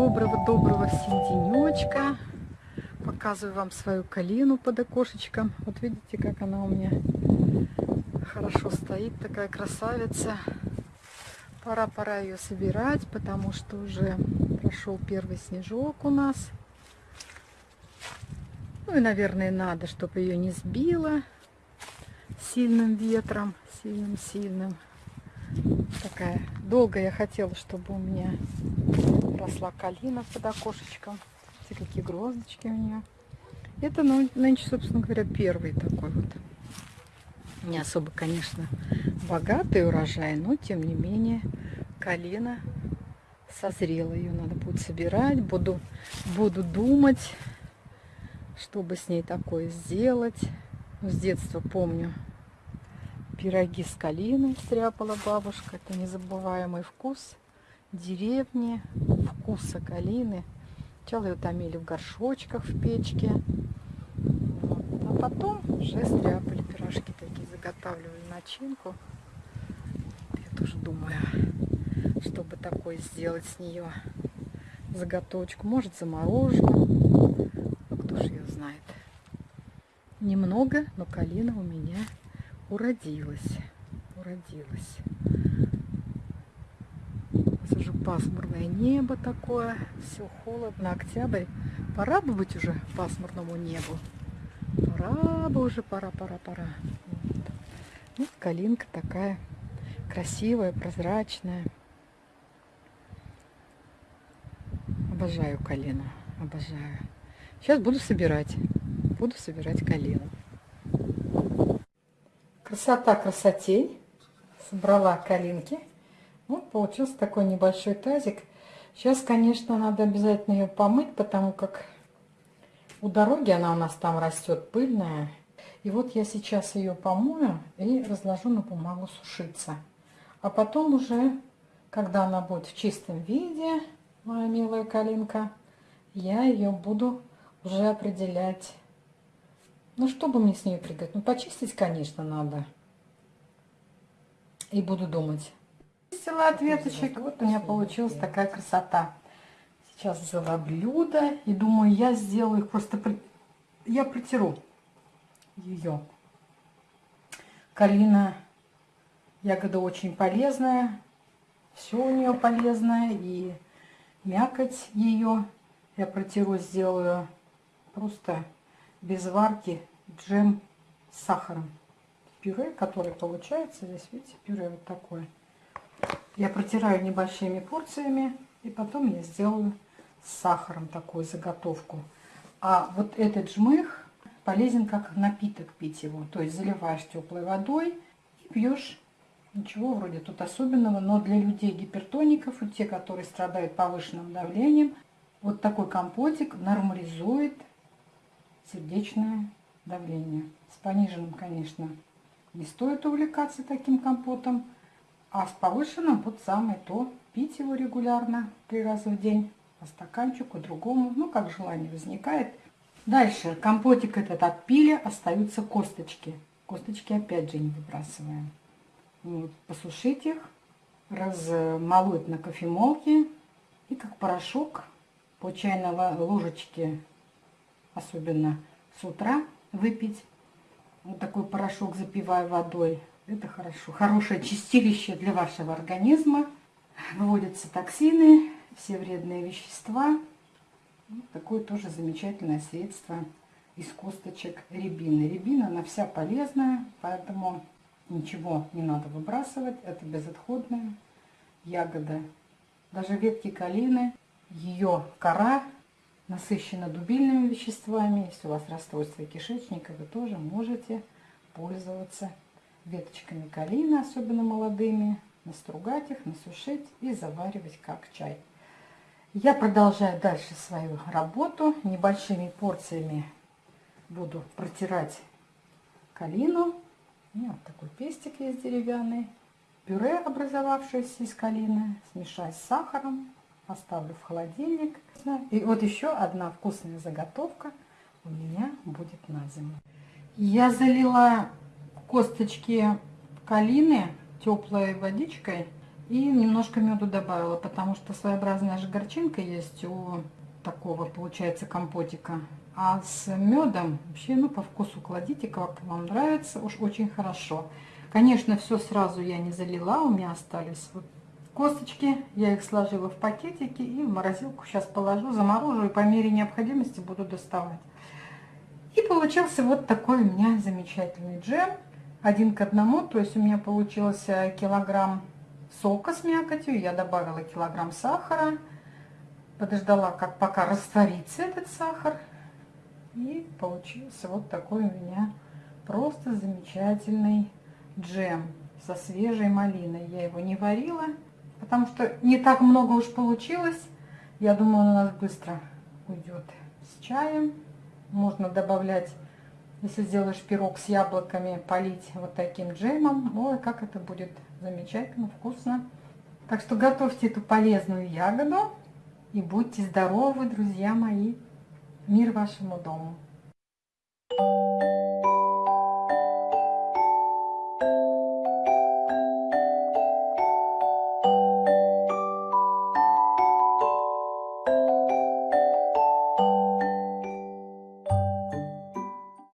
Доброго-доброго всем денечка. Показываю вам свою калину под окошечком. Вот видите, как она у меня хорошо стоит, такая красавица. Пора-пора ее собирать, потому что уже прошел первый снежок у нас. Ну и, наверное, надо, чтобы ее не сбило сильным ветром, сильным-сильным. Такая долго я хотела, чтобы у меня росла калина под окошечком. Смотрите, какие гроздочки у нее. Это ну, нынче, собственно говоря, первый такой вот. Не особо, конечно, богатый урожай, но тем не менее калина созрела. Ее надо будет собирать. Буду, буду думать, чтобы с ней такое сделать. С детства помню, пироги с калиной стряпала бабушка. Это незабываемый вкус деревни, вкуса калины. Сначала ее томили в горшочках в печке. А потом уже стряпали пирожки такие, заготавливали начинку. Я тоже думаю, чтобы такое сделать с нее заготовочку. Может замороженную. Ну, кто же ее знает. Немного, но калина у меня уродилась. Уродилась. Сейчас уже пасмурное небо такое. Все холодно. Октябрь. Пора бы быть уже пасмурному небу. Пора бы уже, пора, пора, пора. Вот. вот калинка такая красивая, прозрачная. Обожаю калину. Обожаю. Сейчас буду собирать. Буду собирать калину. Красота красотей. Собрала калинки. Вот получился такой небольшой тазик. Сейчас, конечно, надо обязательно ее помыть, потому как у дороги она у нас там растет пыльная. И вот я сейчас ее помою и разложу на бумагу сушиться. А потом уже, когда она будет в чистом виде, моя милая калинка, я ее буду уже определять ну, что бы мне с ней приготовить? Ну, почистить, конечно, надо. И буду думать. Чистила от веточек. Вот у меня получилась такая красота. Сейчас взяла блюдо. И думаю, я сделаю их просто... Я протеру ее. Калина, ягода очень полезная. Все у нее полезное. И мякоть ее я протеру, сделаю просто без варки джем с сахаром. Пюре, которое получается, здесь, видите, пюре вот такое. Я протираю небольшими порциями, и потом я сделаю с сахаром такую заготовку. А вот этот жмых полезен как напиток пить его. То есть заливаешь теплой водой и пьешь. Ничего вроде тут особенного, но для людей гипертоников и те, которые страдают повышенным давлением, вот такой компотик нормализует сердечное давление. С пониженным, конечно, не стоит увлекаться таким компотом, а с повышенным вот самое то. Пить его регулярно, три раза в день, по стаканчику, другому, ну, как желание возникает. Дальше, компотик этот отпили, остаются косточки. Косточки опять же не выбрасываем. Вот, посушить их, размолоть на кофемолке и как порошок по чайной ложечке особенно с утра выпить. Вот такой порошок запиваю водой. Это хорошо. Хорошее чистилище для вашего организма. Выводятся токсины, все вредные вещества. Вот такое тоже замечательное средство из косточек рябины. Рябина, она вся полезная, поэтому ничего не надо выбрасывать. Это безотходная ягода. Даже ветки калины, ее кора насыщена дубильными веществами. Если у вас расстройство кишечника, вы тоже можете пользоваться веточками калины, особенно молодыми, настругать их, насушить и заваривать как чай. Я продолжаю дальше свою работу. Небольшими порциями буду протирать калину. Вот такой пестик есть деревянный. Пюре, образовавшееся из калины, смешать с сахаром, оставлю в холодильник. И вот еще одна вкусная заготовка у меня будет на зиму. Я залила косточки калины теплой водичкой И немножко меду добавила, потому что своеобразная же горчинка есть у такого, получается, компотика. А с медом вообще, ну, по вкусу кладите, как вам нравится, уж очень хорошо. Конечно, все сразу я не залила, у меня остались вот косточки. Я их сложила в пакетики и в морозилку сейчас положу, заморожу и по мере необходимости буду доставать. И получился вот такой у меня замечательный джем. Один к одному, то есть у меня получился килограмм сока с мякотью, я добавила килограмм сахара, подождала, как пока растворится этот сахар. И получился вот такой у меня просто замечательный джем со свежей малиной. Я его не варила, потому что не так много уж получилось. Я думаю, он у нас быстро уйдет с чаем. Можно добавлять, если сделаешь пирог с яблоками, полить вот таким джемом. Ой, как это будет замечательно, вкусно. Так что готовьте эту полезную ягоду и будьте здоровы, друзья мои. Мир вашему дому.